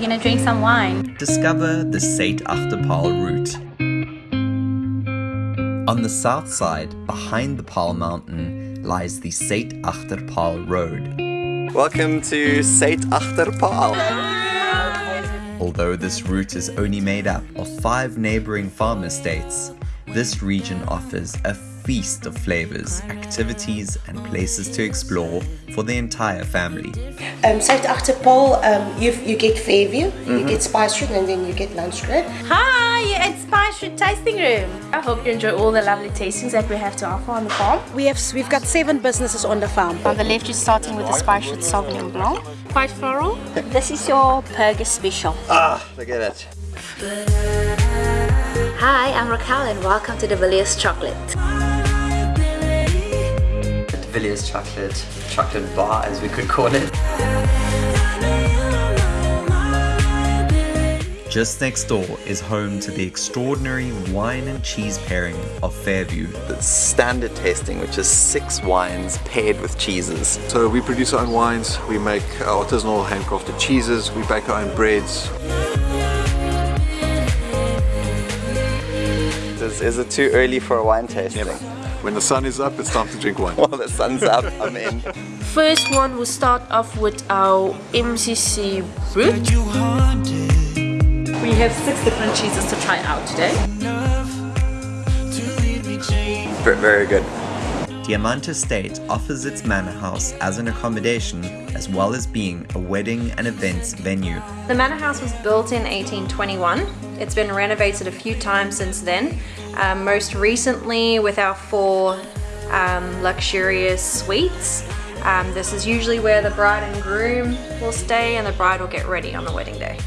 we're gonna drink some wine. Discover the Suid-Agter-Paarl route. On the south side, behind the Paarl Mountain, lies the Suid-Agter-Paarl Road. Welcome to Sait Achterpaal. Although this route is only made up of five neighboring farm estates, this region offers a feast of flavors, activities, and places to explore for the entire family. Um, South Agter-Paarl, um, you, you get Fairview, you get Spice Route, and then you get Lunch Road. Hi, you're at Spice Route Tasting Room. I hope you enjoy all the lovely tastings that we have to offer on the farm. We have, we've got seven businesses on the farm. On the left, you're starting with the Spice Route Sauvignon Blanc. Quite floral. this is your Perga Special. Ah, look at it. Hi, I'm Raquel and welcome to the Villiers Chocolate. Villiers chocolate, chocolate bar as we could call it. Just next door is home to the extraordinary wine and cheese pairing of Fairview. The standard tasting, which is six wines paired with cheeses. So we produce our own wines, we make our artisanal handcrafted cheeses, we bake our own breads. Is, is it too early for a wine tasting? When the sun is up, it's time to drink wine. While the sun's up, I'm in. First one, we'll start off with our MCC root. We have six different cheeses to try out today. Very, very good. Diamant Estate offers its manor house as an accommodation as well as being a wedding and events venue. The manor house was built in 1821. It's been renovated a few times since then, um, most recently with our four um, luxurious suites. Um, this is usually where the bride and groom will stay and the bride will get ready on the wedding day.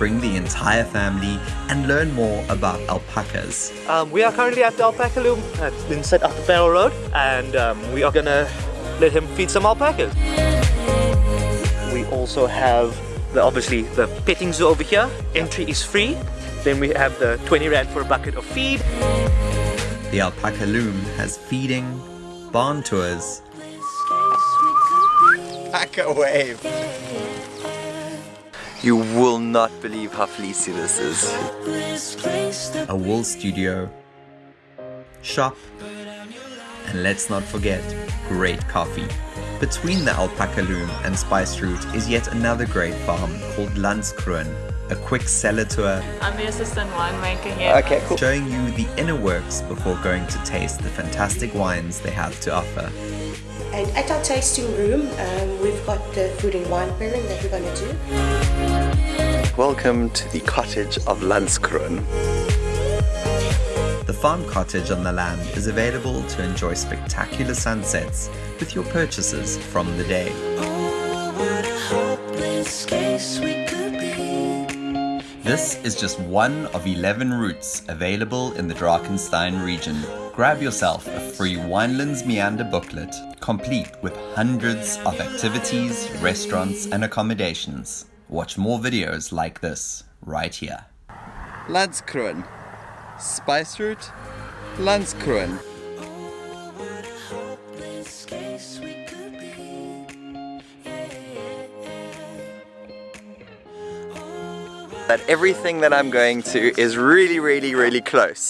Bring the entire family and learn more about alpacas. Um, we are currently at the alpaca loom that's been set up at, inside Agter-Paarl Road and um, we are gonna let him feed some alpacas. We also have the, obviously the petting zoo over here. Entry is free. Then we have the 20 rand for a bucket of feed. The alpaca loom has feeding, barn tours, alpaca wave. You will not believe how fleecy this is. A wool studio, shop, and let's not forget, great coffee. Between the alpaca loom and Spice Route is yet another great farm called Landskroon. A quick cellar tour. I'm the assistant winemaker here. Okay, cool. Showing you the inner works before going to taste the fantastic wines they have to offer. And at our tasting room, um, we've got the food and wine pairing that we're going to do. Welcome to the cottage of Landskroon. The farm cottage on the land is available to enjoy spectacular sunsets with your purchases from the day. This is just one of 11 routes available in the Drakenstein region. Grab yourself a free Winelands Meander booklet, complete with hundreds of activities, restaurants and accommodations. Watch more videos like this right here. Landskroon. Spice Route. Landskroon. That everything that I'm going to is really, really, really close.